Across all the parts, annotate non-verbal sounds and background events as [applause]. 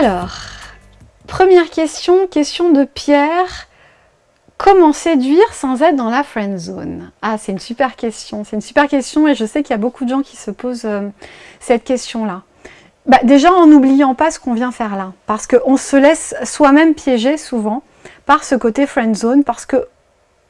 Alors, première question, question de Pierre. Comment séduire sans être dans la friend zone? Ah, c'est une super question. C'est une super question et je sais qu'il y a beaucoup de gens qui se posent euh, cette question-là. Bah, déjà en n'oubliant pas ce qu'on vient faire là. Parce qu'on se laisse soi-même piéger souvent par ce côté friend zone, parce que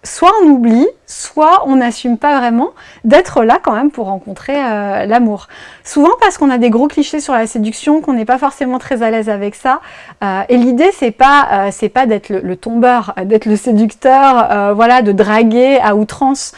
soit on oublie, soit on n'assume pas vraiment d'être là quand même pour rencontrer euh, l'amour. Souvent parce qu'on a des gros clichés sur la séduction, qu'on n'est pas forcément très à l'aise avec ça. Euh, et l'idée, c'est pas, euh, pas d'être le, tombeur, d'être le séducteur, voilà, de draguer à outrance.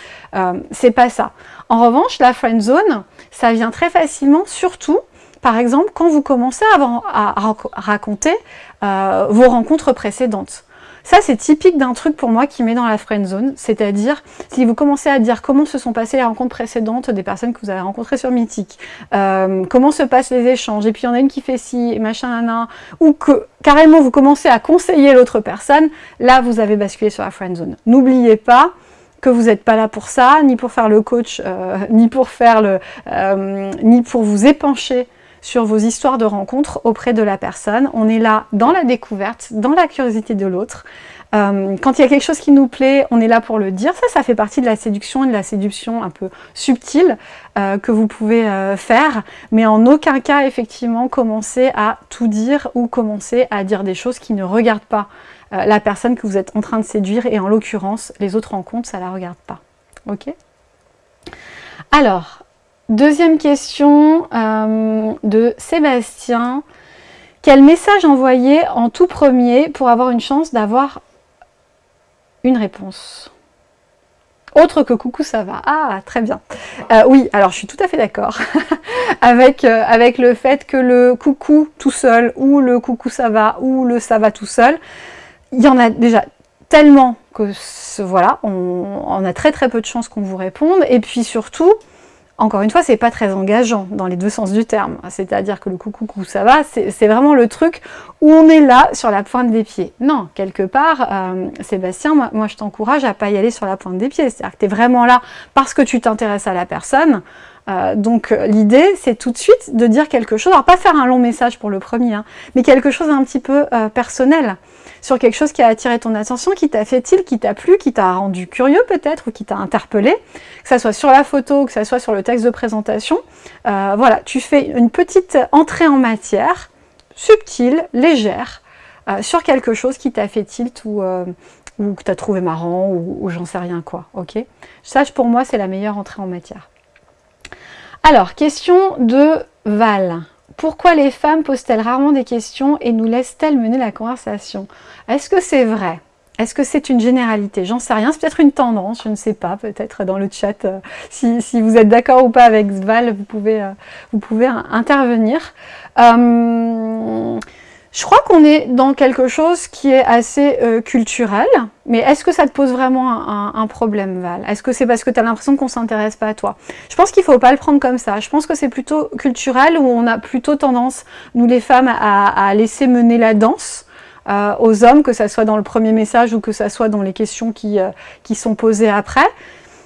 c'est pas ça. En revanche, la friend zone, ça vient très facilement, surtout, par exemple, quand vous commencez à raconter vos rencontres précédentes. Ça, c'est typique d'un truc pour moi qui met dans la friend zone, c'est-à-dire si vous commencez à dire comment se sont passées les rencontres précédentes des personnes que vous avez rencontrées sur Mythique, euh, comment se passent les échanges, et puis il y en a une qui fait ci, et machin, nana, ou que carrément vous commencez à conseiller l'autre personne, là vous avez basculé sur la friend zone. N'oubliez pas que vous n'êtes pas là pour ça, ni pour faire le coach, euh, [laughs] ni pour faire le, euh, ni pour vous épancher sur vos histoires de rencontres auprès de la personne. On est là dans la découverte, dans la curiosité de l'autre. Euh, quand il y a quelque chose qui nous plaît, on est là pour le dire. Ça, ça fait partie de la séduction et de la séduction un peu subtile euh, que vous pouvez euh, faire. Mais en aucun cas, effectivement, commencer à tout dire ou commencer à dire des choses qui ne regardent pas la personne que vous êtes en train de séduire. Et en l'occurrence, les autres rencontres, ça ne la regarde pas. Ok? Alors, Deuxième question euh, de Sébastien. Quel message envoyer en tout premier pour avoir une chance d'avoir une réponse? Autre que coucou ça va. Ah, très bien. Euh, oui, alors je suis tout à fait d'accord [laughs] avec, euh, avec le fait que le coucou tout seul ou le coucou ça va ou le ça va tout seul, il y en a déjà tellement que voilà, on, on a très très peu de chances qu'on vous réponde. Et puis surtout, encore une fois, c'est pas très engageant dans les deux sens du terme. C'est-à-dire que le coucou, coucou, ça va, c'est vraiment le truc où on est là sur la pointe des pieds. Non, quelque part, euh, Sébastien, moi, je t'encourage à pas y aller sur la pointe des pieds. C'est-à-dire que tu es vraiment là parce que tu t'intéresses à la personne. Euh, donc l'idée, c'est tout de suite de dire quelque chose, alors pas faire un long message pour le premier, hein, mais quelque chose un petit peu euh, personnel sur quelque chose qui a attiré ton attention, qui t'a fait il qui t'a plu, qui t'a rendu curieux peut-être, ou qui t'a interpellé, que ça soit sur la photo, que ça soit sur le texte de présentation. Euh, voilà, tu fais une petite entrée en matière, subtile, légère, euh, sur quelque chose qui t'a fait tilt ou, euh, ou que tu as trouvé marrant ou, ou j'en sais rien quoi. ok? Ça, pour moi, c'est la meilleure entrée en matière. Alors, question de Val. Pourquoi les femmes posent-elles rarement des questions et nous laissent-elles mener la conversation? Est-ce que c'est vrai? Est-ce que c'est une généralité? J'en sais rien, c'est peut-être une tendance, je ne sais pas, peut-être dans le chat, euh, si, vous êtes d'accord ou pas avec Sval, vous pouvez, euh, intervenir. Euh, je crois qu'on est dans quelque chose qui est assez euh, culturel, mais est-ce que ça te pose vraiment un, problème, Val? Est-ce que c'est parce que tu as l'impression qu'on s'intéresse pas à toi? Je pense qu'il faut pas le prendre comme ça. Je pense que c'est plutôt culturel, où on a plutôt tendance, nous les femmes, à, laisser mener la danse euh, aux hommes, que ça soit dans le premier message ou que ça soit dans les questions qui, euh, qui sont posées après.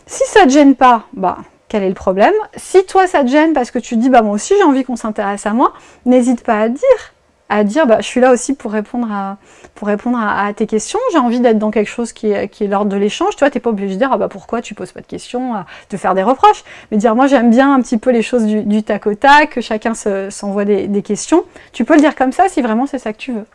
Si ça te gêne pas, bah, quel est le problème? Si toi ça te gêne parce que tu dis, bah moi aussi j'ai envie qu'on s'intéresse à moi, n'hésite pas à dire à dire bah, je suis là aussi pour répondre à, pour répondre à, tes questions, j'ai envie d'être dans quelque chose qui est, qui est l'ordre de l'échange, tu vois, t'es pas obligé de dire ah bah pourquoi tu poses pas de questions, de faire des reproches, mais dire moi j'aime bien un petit peu les choses du, du tac au que chacun s'envoie des questions, tu peux le dire comme ça si vraiment c'est ça que tu veux.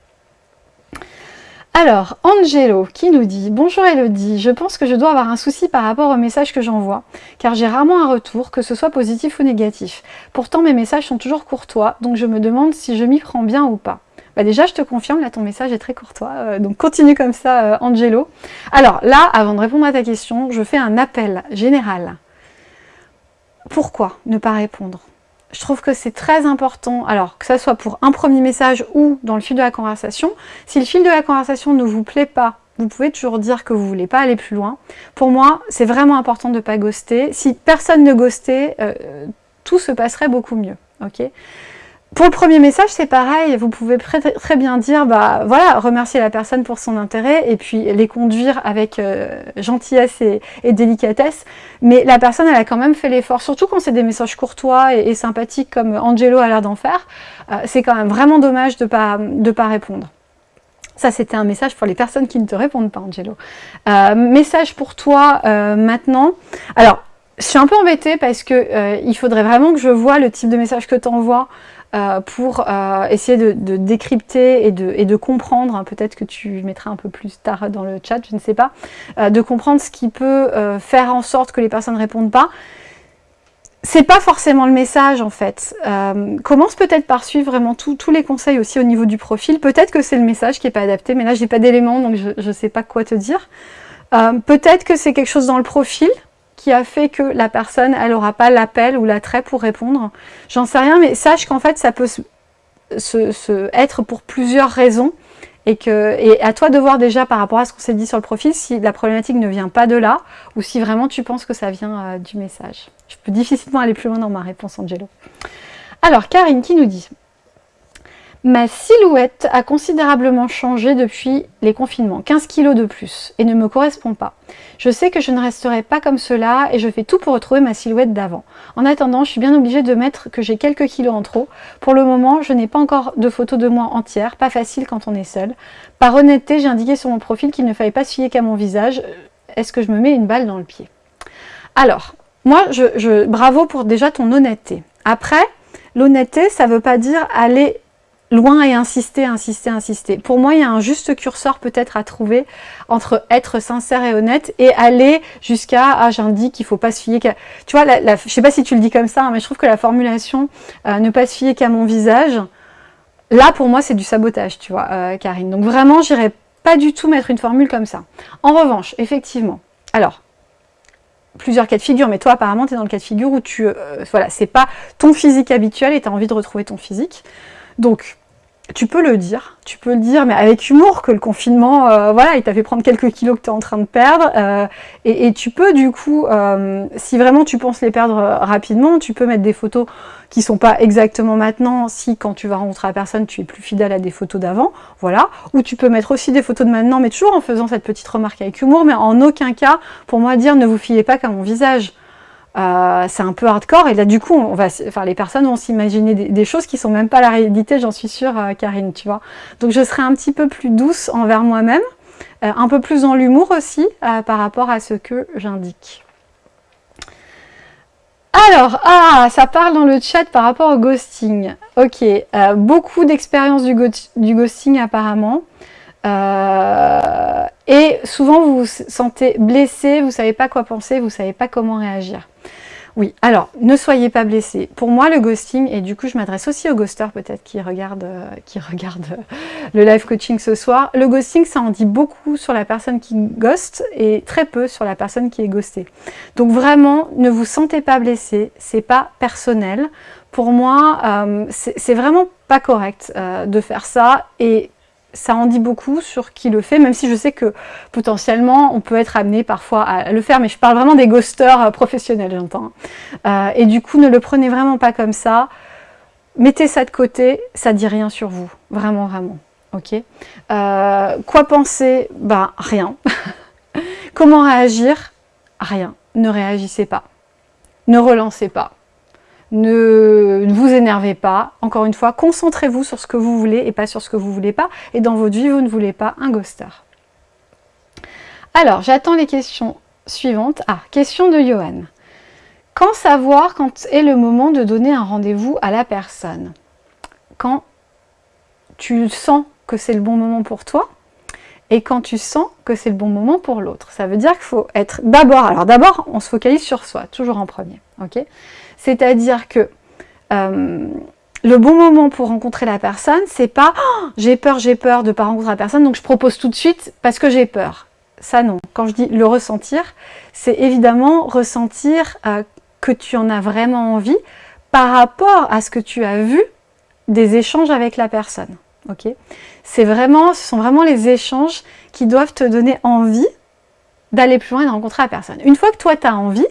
Alors, Angelo qui nous dit « Bonjour Elodie, je pense que je dois avoir un souci par rapport au message que j'envoie, car j'ai rarement un retour, que ce soit positif ou négatif. Pourtant, mes messages sont toujours courtois, donc je me demande si je m'y prends bien ou pas. Bah déjà, je te confirme, là, ton message est très courtois, euh, donc continue comme ça, euh, Angelo. Alors là, avant de répondre à ta question, je fais un appel général. Pourquoi ne pas répondre? Je trouve que c'est très important, alors que ça soit pour un premier message ou dans le fil de la conversation, si le fil de la conversation ne vous plaît pas, vous pouvez toujours dire que vous ne voulez pas aller plus loin. Pour moi, c'est vraiment important de ne pas ghoster. Si personne ne ghostait, euh, tout se passerait beaucoup mieux. ok? Pour le premier message, c'est pareil, vous pouvez très, bien dire, bah voilà, remercier la personne pour son intérêt et puis les conduire avec euh, gentillesse et, délicatesse. Mais la personne, elle a quand même fait l'effort, surtout quand c'est des messages courtois et, sympathiques comme Angelo a l'air d'en faire. Euh, c'est quand même vraiment dommage de ne pas, répondre. Ça, c'était un message pour les personnes qui ne te répondent pas, Angelo. Euh, message pour toi maintenant. Alors, je suis un peu embêtée parce que il faudrait vraiment que je vois le type de message que tu envoies euh, pour euh, essayer de, décrypter et de, et de comprendre, hein, peut-être que tu mettras un peu plus tard dans le chat, je ne sais pas, euh, de comprendre ce qui peut faire en sorte que les personnes ne répondent pas. C'est pas forcément le message en fait. commence peut-être par suivre vraiment tous les conseils aussi au niveau du profil. Peut-être que c'est le message qui n'est pas adapté, mais là j'ai pas d'éléments donc je ne sais pas quoi te dire. peut-être que c'est quelque chose dans le profil, qui a fait que la personne, elle n'aura pas l'appel ou l'attrait pour répondre. J'en sais rien, mais sache qu'en fait, ça peut se, être pour plusieurs raisons. Et, que, et à toi de voir déjà par rapport à ce qu'on s'est dit sur le profil, si la problématique ne vient pas de là, ou si vraiment tu penses que ça vient euh, du message. Je peux difficilement aller plus loin dans ma réponse, Angelo. Alors, Karine qui nous dit? Ma silhouette a considérablement changé depuis les confinements, 15 kilos de plus, et ne me correspond pas. Je sais que je ne resterai pas comme cela et je fais tout pour retrouver ma silhouette d'avant. En attendant, je suis bien obligée de mettre que j'ai quelques kilos en trop. Pour le moment, je n'ai pas encore de photos de moi entière, pas facile quand on est seul. Par honnêteté, j'ai indiqué sur mon profil qu'il ne fallait pas se qu'à mon visage. Est-ce que je me mets une balle dans le pied? Alors, moi, je, bravo pour déjà ton honnêteté. Après, l'honnêteté, ça ne veut pas dire aller loin et insister, insister, insister. Pour moi, il y a un juste curseur peut-être à trouver entre être sincère et honnête et aller jusqu'à « ah j'indique qu'il faut pas se fier qu'à... » Tu vois, la, je sais pas si tu le dis comme ça, hein, mais je trouve que la formulation euh, ne pas se fier qu'à mon visage », là pour moi c'est du sabotage, tu vois, euh, Karine. Donc vraiment, j'irai pas du tout mettre une formule comme ça. En revanche, effectivement, alors, plusieurs cas de figure, mais toi apparemment tu es dans le cas de figure où tu, euh, voilà, c'est pas ton physique habituel et tu as envie de retrouver ton physique. Donc, tu peux le dire, tu peux le dire, mais avec humour que le confinement, euh, voilà, il t'a fait prendre quelques kilos que tu es en train de perdre. Euh, et, tu peux du coup, euh, si vraiment tu penses les perdre rapidement, tu peux mettre des photos qui sont pas exactement maintenant, si quand tu vas rencontrer la personne, tu es plus fidèle à des photos d'avant, voilà. Ou tu peux mettre aussi des photos de maintenant, mais toujours en faisant cette petite remarque avec humour, mais en aucun cas, pour moi, dire ne vous fiez pas qu'à mon visage. Euh, c'est un peu hardcore et là du coup enfin, les personnes vont s'imaginer des, choses qui sont même pas la réalité j'en suis sûre euh, Karine tu vois donc je serai un petit peu plus douce envers moi-même euh, un peu plus dans l'humour aussi par rapport à ce que j'indique alors, ah, ça parle dans le chat par rapport au ghosting. Ok, beaucoup d'expériences du, du, ghosting apparemment. et souvent vous vous sentez blessé, vous ne savez pas quoi penser, vous ne savez pas comment réagir. Oui, alors, ne soyez pas blessés. Pour moi, le ghosting, et du coup, je m'adresse aussi aux ghosters peut-être qui regardent, euh, qui [laughs] regardent euh, le live coaching ce soir. Le ghosting, ça en dit beaucoup sur la personne qui ghost et très peu sur la personne qui est ghostée. Donc vraiment, ne vous sentez pas blessé, c'est pas personnel. Pour moi, euh, c'est vraiment pas correct de faire ça et ça en dit beaucoup sur qui le fait, même si je sais que potentiellement on peut être amené parfois à le faire, mais je parle vraiment des ghosters euh, professionnels, j'entends. Euh, et du coup, ne le prenez vraiment pas comme ça. Mettez ça de côté, ça dit rien sur vous, vraiment, vraiment. Ok euh, Quoi penser? Ben, rien. [laughs] Comment réagir? Rien. Ne réagissez pas. Ne relancez pas. Ne, vous énervez pas. Encore une fois, concentrez-vous sur ce que vous voulez et pas sur ce que vous voulez pas. Et dans votre vie, vous ne voulez pas un ghoster. Alors, j'attends les questions suivantes. Ah, question de Johan. Quand savoir quand est le moment de donner un rendez-vous à la personne? Quand tu sens que c'est le bon moment pour toi et quand tu sens que c'est le bon moment pour l'autre. Ça veut dire qu'il faut être d'abord, alors d'abord on se focalise sur soi, toujours en premier, ok? C'est-à-dire que euh, le bon moment pour rencontrer la personne, c'est pas oh, j'ai peur, j'ai peur de ne pas rencontrer la personne, donc je propose tout de suite parce que j'ai peur. Ça non. Quand je dis le ressentir, c'est évidemment ressentir euh, que tu en as vraiment envie par rapport à ce que tu as vu des échanges avec la personne. C'est vraiment, ce sont vraiment les échanges qui doivent te donner envie d'aller plus loin et de rencontrer la personne. Une fois que toi tu as envie,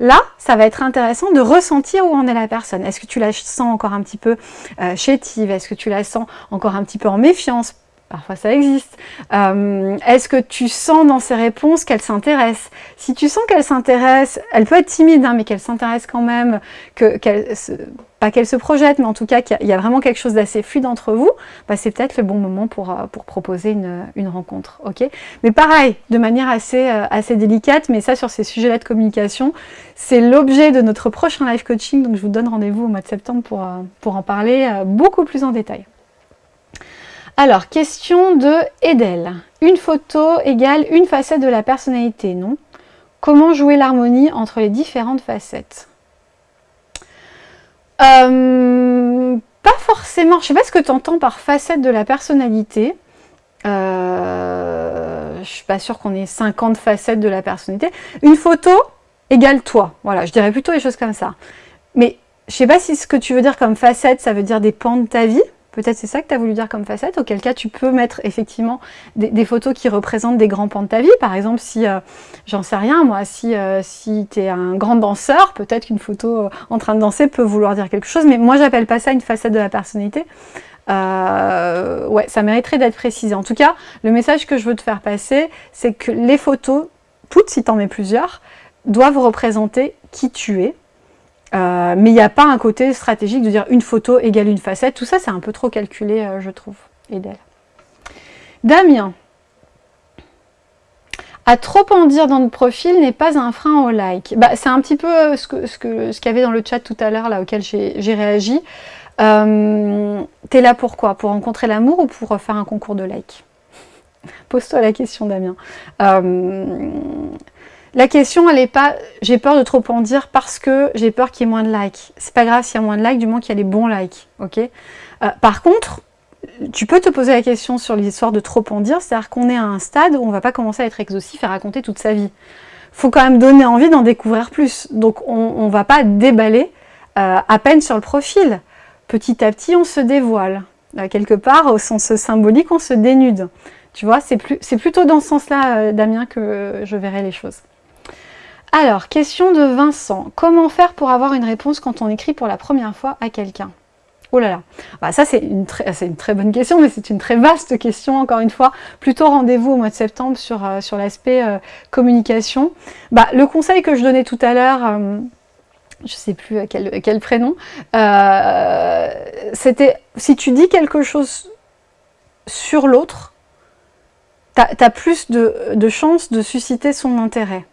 Là, ça va être intéressant de ressentir où en est la personne. Est-ce que tu la sens encore un petit peu euh, chétive? Est-ce que tu la sens encore un petit peu en méfiance? Parfois ça existe. Euh, est-ce que tu sens dans ses réponses qu'elle s'intéresse Si tu sens qu'elle s'intéresse, elle peut être timide, hein, mais qu'elle s'intéresse quand même, pas qu'elle se projette, mais en tout cas qu'il y, a vraiment quelque chose d'assez fluide entre vous, bah, c'est peut-être le bon moment pour, euh, proposer une, rencontre. ok? Mais pareil, de manière assez, euh, assez délicate, mais ça sur ces sujets-là de communication, c'est l'objet de notre prochain live coaching, donc je vous donne rendez-vous au mois de septembre pour en parler beaucoup plus en détail. Alors, question de Edel. Une photo égale une facette de la personnalité, non? Comment jouer l'harmonie entre les différentes facettes? Euh, Pas forcément. Je ne sais pas ce que tu entends par facette de la personnalité. Euh, je ne suis pas sûre qu'on ait 50 facettes de la personnalité. Une photo égale toi. Voilà, je dirais plutôt des choses comme ça. Mais je ne sais pas si ce que tu veux dire comme facette, ça veut dire des pans de ta vie. Peut-être c'est ça que tu as voulu dire comme facette, auquel cas tu peux mettre effectivement des, photos qui représentent des grands pans de ta vie. Par exemple, si, euh, j'en sais rien, moi, si, euh, tu es un grand danseur, peut-être qu'une photo euh, en train de danser peut vouloir dire quelque chose, mais moi j'appelle pas ça une facette de la personnalité. ouais, ça mériterait d'être précisé. En tout cas, le message que je veux te faire passer, c'est que les photos, toutes si tu en mets plusieurs, doivent représenter qui tu es, euh, mais il n'y a pas un côté stratégique de dire une photo égale une facette. Tout ça, c'est un peu trop calculé, euh, je trouve. Et d'elle. Damien. À trop en dire dans le profil n'est pas un frein au like. Bah, c'est un petit peu euh, ce qu'il y avait dans le chat tout à l'heure, là, auquel j'ai réagi. Euh, T'es là pour quoi? Pour rencontrer l'amour ou pour faire un concours de like? Pose-toi la question, Damien. La question, elle n'est pas « j'ai peur de trop en dire parce que j'ai peur qu'il y ait moins de likes ». C'est pas grave s'il y a moins de likes, du moins qu'il y a les bons likes, ok? Euh, Par contre, tu peux te poser la question sur l'histoire de trop en dire, c'est-à-dire qu'on est à un stade où on ne va pas commencer à être exhaustif et raconter toute sa vie. faut quand même donner envie d'en découvrir plus. Donc on ne va pas déballer euh, à peine sur le profil. Petit à petit, on se dévoile. Euh, quelque part, au sens symbolique, on se dénude. Tu vois, c'est plutôt dans ce sens-là, Damien, que je verrai les choses. Alors, question de Vincent. Comment faire pour avoir une réponse quand on écrit pour la première fois à quelqu'un? Oh là là, bah, ça c'est une, très bonne question, mais c'est une très vaste question, encore une fois. Plutôt rendez-vous au mois de septembre sur, euh, l'aspect euh, communication. Bah, le conseil que je donnais tout à l'heure, euh, je ne sais plus quel, quel prénom, c'était si tu dis quelque chose sur l'autre, tu as, plus de chances de susciter son intérêt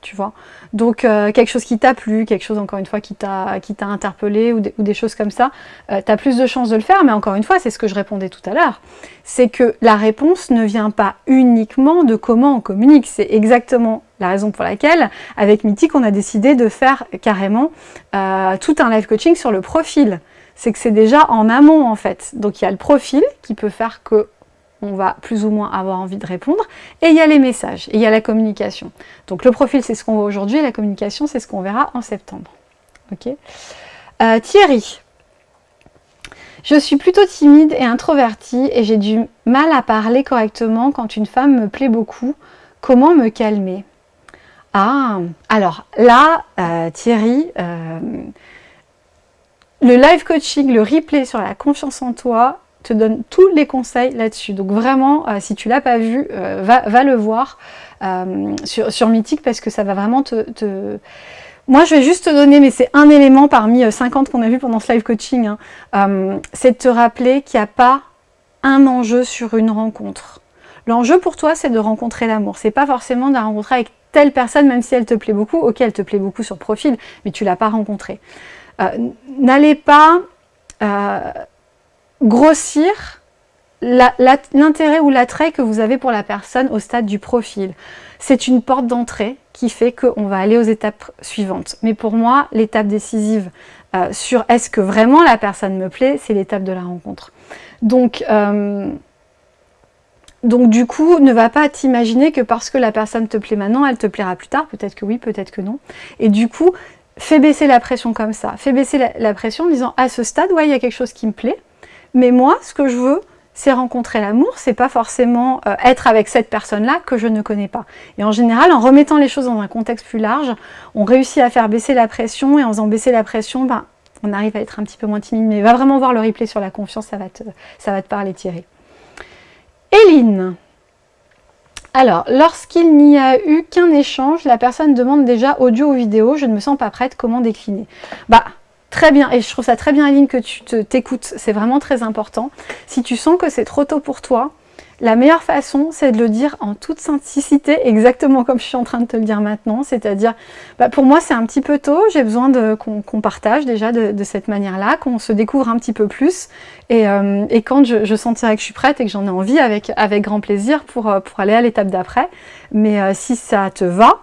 tu vois. Donc euh, quelque chose qui t'a plu, quelque chose encore une fois qui t'a interpellé ou, des choses comme ça, euh, tu as plus de chances de le faire, mais encore une fois, c'est ce que je répondais tout à l'heure, c'est que la réponse ne vient pas uniquement de comment on communique, c'est exactement la raison pour laquelle, avec Mythique, on a décidé de faire carrément euh, tout un live coaching sur le profil. C'est que c'est déjà en amont en fait. Donc il y a le profil qui peut faire que on va plus ou moins avoir envie de répondre. Et il y a les messages, il y a la communication. Donc le profil, c'est ce qu'on voit aujourd'hui, la communication, c'est ce qu'on verra en septembre. Ok euh, Thierry. Je suis plutôt timide et introvertie, et j'ai du mal à parler correctement quand une femme me plaît beaucoup. Comment me calmer? Ah, alors là, euh, Thierry, euh, le live coaching, le replay sur la confiance en toi, te donne tous les conseils là-dessus. Donc vraiment, euh, si tu l'as pas vu, euh, va, le voir euh, sur, sur Mythique parce que ça va vraiment te, Moi, je vais juste te donner, mais c'est un élément parmi 50 qu'on a vu pendant ce live coaching, hein. c'est de te rappeler qu'il n'y a pas un enjeu sur une rencontre. L'enjeu pour toi, c'est de rencontrer l'amour. C'est pas forcément de la rencontrer avec telle personne, même si elle te plaît beaucoup. Ok, elle te plaît beaucoup sur profil, mais tu l'as pas rencontrée. N'allez pas grossir l'intérêt ou l'attrait que vous avez pour la personne au stade du profil. C'est une porte d'entrée qui fait qu'on va aller aux étapes suivantes. Mais pour moi, l'étape décisive euh, sur est-ce que vraiment la personne me plaît, c'est l'étape de la rencontre. Donc, euh, donc du coup, ne va pas t'imaginer que parce que la personne te plaît maintenant, elle te plaira plus tard. Peut-être que oui, peut-être que non. Et du coup, fais baisser la pression comme ça. Fais baisser la, la pression en disant à ce stade, ouais, il y a quelque chose qui me plaît. Mais moi, ce que je veux, c'est rencontrer l'amour, c'est pas forcément euh, être avec cette personne-là que je ne connais pas. Et en général, en remettant les choses dans un contexte plus large, on réussit à faire baisser la pression, et en faisant baisser la pression, ben, on arrive à être un petit peu moins timide. Mais va vraiment voir le replay sur la confiance, ça va te, ça va te parler Thierry. Éline alors, lorsqu'il n'y a eu qu'un échange, la personne demande déjà audio ou vidéo, je ne me sens pas prête, comment décliner? Bah, très bien, et je trouve ça très bien Aline que tu t'écoutes, c'est vraiment très important. Si tu sens que c'est trop tôt pour toi, la meilleure façon, c'est de le dire en toute simplicité, exactement comme je suis en train de te le dire maintenant, c'est-à-dire, bah, pour moi c'est un petit peu tôt, j'ai besoin qu'on partage déjà de, cette manière-là, qu'on se découvre un petit peu plus, et, euh, quand je, sentirai que je suis prête et que j'en ai envie, avec, grand plaisir pour, euh, pour aller à l'étape d'après, mais euh, si ça te va,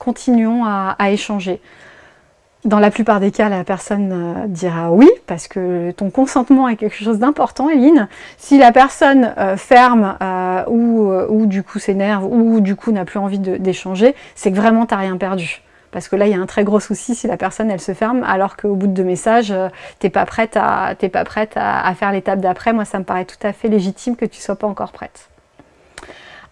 continuons à échanger. Dans la plupart des cas, la personne euh, dira oui, parce que ton consentement est quelque chose d'important, Eline. Si la personne euh, ferme euh, ou, du coup s'énerve ou du coup n'a plus envie d'échanger, c'est que vraiment tu n'as rien perdu. Parce que là, il y a un très gros souci si la personne, elle se ferme, alors qu'au bout de deux messages, t'es pas prête à, pas prête à faire l'étape d'après. Moi, ça me paraît tout à fait légitime que tu sois pas encore prête.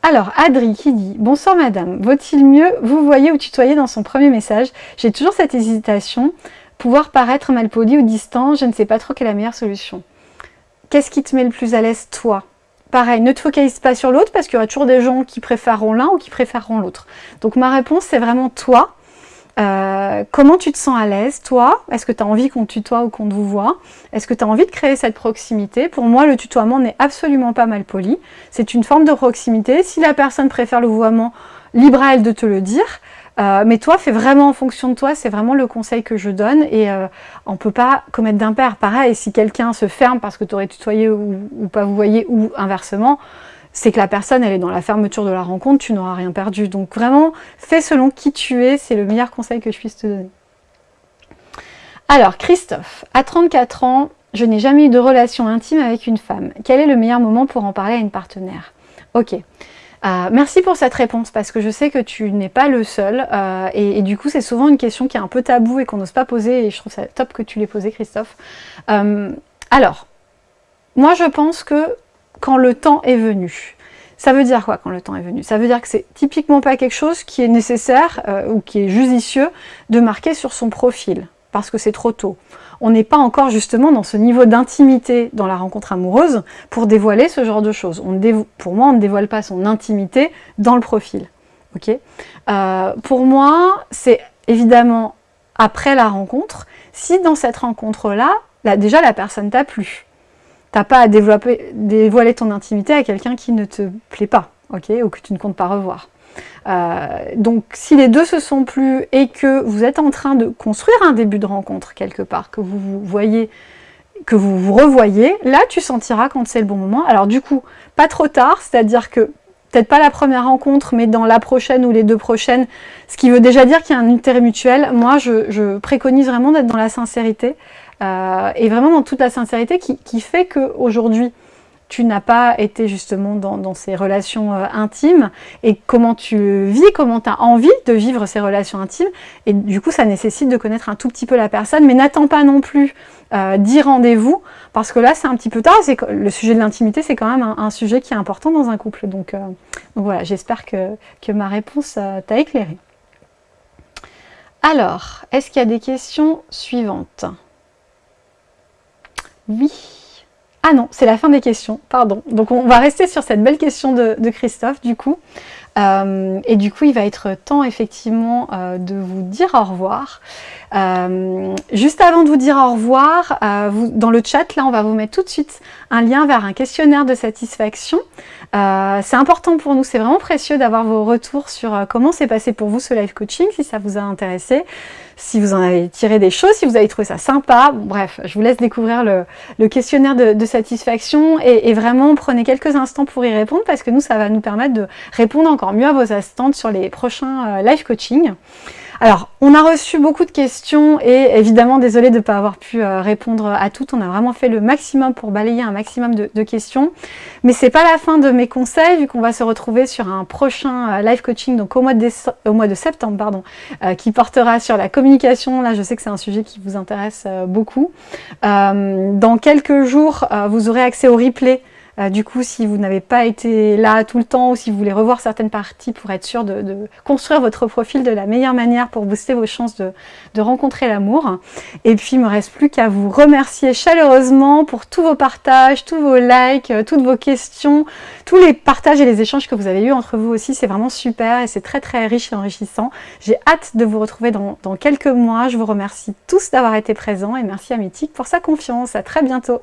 Alors, Adri qui dit « Bonsoir madame, vaut-il mieux vous voyez ou tutoyer dans son premier message? J'ai toujours cette hésitation, pouvoir paraître mal poli ou distant, je ne sais pas trop quelle est la meilleure solution. Qu'est-ce qui te met le plus à l'aise toi? Pareil, ne te focalise pas sur l'autre parce qu'il y aura toujours des gens qui préféreront l'un ou qui préféreront l'autre. Donc ma réponse, c'est vraiment toi. Euh, comment tu te sens à l'aise, toi? Est-ce que tu as envie qu'on tutoie ou qu'on te voit? Est-ce que tu as envie de créer cette proximité? Pour moi, le tutoiement n'est absolument pas mal poli. C'est une forme de proximité. Si la personne préfère le vouvoiement, libre à elle de te le dire. Euh, mais toi, fais vraiment en fonction de toi, c'est vraiment le conseil que je donne et euh, on peut pas commettre d'impair. Pareil, si quelqu'un se ferme parce que tu aurais tutoyé ou, ou pas vous voyez ou inversement, c'est que la personne, elle est dans la fermeture de la rencontre, tu n'auras rien perdu. Donc vraiment, fais selon qui tu es, c'est le meilleur conseil que je puisse te donner. Alors, Christophe, à 34 ans, je n'ai jamais eu de relation intime avec une femme. Quel est le meilleur moment pour en parler à une partenaire? Ok. Euh, merci pour cette réponse parce que je sais que tu n'es pas le seul euh, et, du coup c'est souvent une question qui est un peu tabou et qu'on n'ose pas poser et je trouve ça top que tu l'aies posé Christophe. Euh, alors, moi je pense que quand le temps est venu. Ça veut dire quoi quand le temps est venu? Ça veut dire que c'est typiquement pas quelque chose qui est nécessaire euh, ou qui est judicieux de marquer sur son profil, parce que c'est trop tôt. On n'est pas encore justement dans ce niveau d'intimité dans la rencontre amoureuse pour dévoiler ce genre de choses. Pour moi, on ne dévoile pas son intimité dans le profil. ok? Euh, pour moi, c'est évidemment après la rencontre, si dans cette rencontre-là, là, déjà la personne t'a plu, T'as pas à dévoiler ton intimité à quelqu'un qui ne te plaît pas, ok, ou que tu ne comptes pas revoir. Euh, donc si les deux se sont plus et que vous êtes en train de construire un début de rencontre quelque part, que vous vous voyez, que vous vous revoyez, là tu sentiras quand c'est le bon moment. Alors du coup, pas trop tard, c'est-à-dire que peut-être pas la première rencontre, mais dans la prochaine ou les deux prochaines, ce qui veut déjà dire qu'il y a un intérêt mutuel. Moi, je préconise vraiment d'être dans la sincérité, euh, et vraiment dans toute la sincérité qui, qui fait qu'aujourd'hui, tu n'as pas été justement dans, ces relations euh, intimes et comment tu vis, comment tu as envie de vivre ces relations intimes. Et du coup ça nécessite de connaître un tout petit peu la personne mais n'attends pas non plus euh, d'y rendez-vous parce que là c'est un petit peu tard, le sujet de l'intimité c'est quand même un, sujet qui est important dans un couple. Donc, donc voilà j'espère que, que, ma réponse t'a éclairé. Alors, est-ce qu'il y a des questions suivantes? Oui. Ah non, c'est la fin des questions, pardon. Donc on va rester sur cette belle question de, Christophe du coup. Euh, et du coup, il va être temps effectivement euh, de vous dire au revoir. Euh, juste avant de vous dire au revoir, dans le chat, là, on va vous mettre tout de suite un lien vers un questionnaire de satisfaction. C'est important pour nous, c'est vraiment précieux d'avoir vos retours sur comment s'est passé pour vous ce live coaching, si ça vous a intéressé si vous en avez tiré des choses, si vous avez trouvé ça sympa. bref, je vous laisse découvrir le, questionnaire de, satisfaction et, vraiment prenez quelques instants pour y répondre parce que nous, ça va nous permettre de répondre encore mieux à vos attentes sur les prochains euh, live coaching. Alors, on a reçu beaucoup de questions et évidemment, désolé de ne pas avoir pu euh, répondre à toutes. On a vraiment fait le maximum pour balayer un maximum de, questions. Mais c'est pas la fin de mes conseils, vu qu'on va se retrouver sur un prochain euh, live coaching, donc au mois de, au mois de septembre, pardon, euh, qui portera sur la communication. Là, je sais que c'est un sujet qui vous intéresse beaucoup. dans quelques jours, vous aurez accès au replay Euh, du coup, si vous n'avez pas été là tout le temps ou si vous voulez revoir certaines parties pour être sûr de, construire votre profil de la meilleure manière pour booster vos chances de, rencontrer l'amour. Et puis, il me reste plus qu'à vous remercier chaleureusement pour tous vos partages, tous vos likes, euh, toutes vos questions, tous les partages et les échanges que vous avez eus entre vous aussi. C'est vraiment super et c'est très très riche et enrichissant. J'ai hâte de vous retrouver dans, quelques mois. Je vous remercie tous d'avoir été présents et merci à Mythique pour sa confiance. À très bientôt.